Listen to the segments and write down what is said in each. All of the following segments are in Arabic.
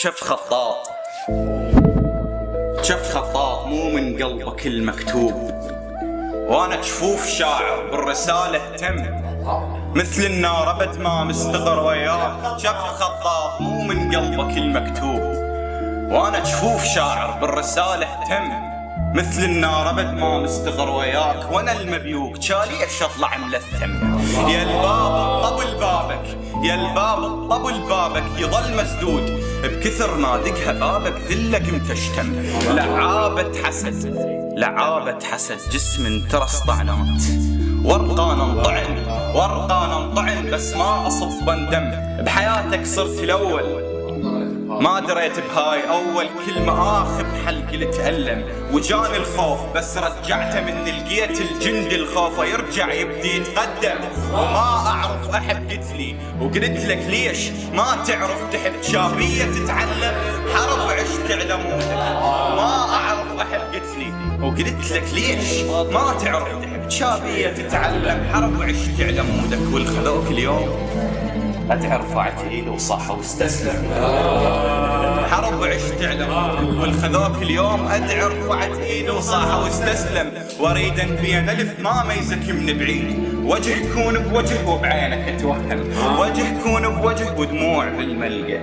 شف خطاط. شف خطاط مو من قلبك المكتوب. وأنا جفوف شاعر بالرسالة تم. مثل النار أبد ما مستغر وياك. شف خطاط مو من قلبك المكتوب. وأنا جفوف شاعر بالرسالة تم. مثل النار أبد ما مستغر وياك. وأنا المبيوك ليش اطلع ملثم. يا الباب طبل بابك. يا الباب طبل بابك يظل مسدود. بكثر ما دقها بابك ذلك متشتم لعابة حسد لعابة حسد. جسم ترى طعنات ورقان انطعن ورقان انطعن بس ما أصب دم بحياتك صرت الأول. ما دريت بهاي أول كلمة اخذ حلقي لتألم. وجاني الخوف بس رجعته من لقيت الجند الخوف يرجع يبدي يتقدم. وما أعرف أحد قلت لي. وقلت لك ليش؟ ما تعرف تحب شابية تتعلم حرب عشت على ما أعرف أحد قلت لي. وقلت لك ليش؟ ما تعرف تحب شابية تتعلم حرب عشت على مودك والخذوك اليوم اتعرف اعتيل وصح واستسلم. حرب عشت علم والخذوك اليوم ادعر رفعت وصاح واستسلم. واريد بين الف ما ميزك من بعيد. وجه يكون بوجه وبعينك اتوهم وجه يكون بوجه ودموع بالملقى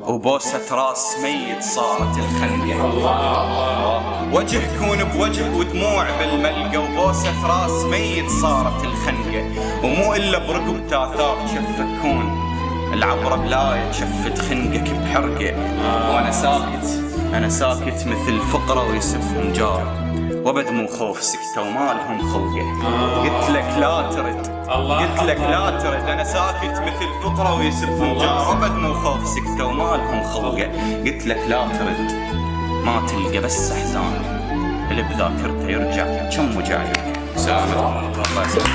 وبوسة راس ميت صارت الخنقة وجه كون بوجه ودموع بالملقى وبوسة راس ميت صارت الخنقة. ومو إلا برقب تاثار شفكون. العبرة بلاية شفت خنقك بحرقة. وأنا ساكت أنا ساكت مثل فقرة ويسفهم جار وبد مو خوف سكتة وما لهم خلقه قلت لك لا ترد. قلت لك لا ترد. أنا ساكت مثل فقرة ويسفهم جار وبد مو خوف سكتة وما لهم خلقه قلت لك لا ترد. ما تلقى بس أحزان. اللي بذاكرته يرجع كم وجايك سامر الله يسلمك.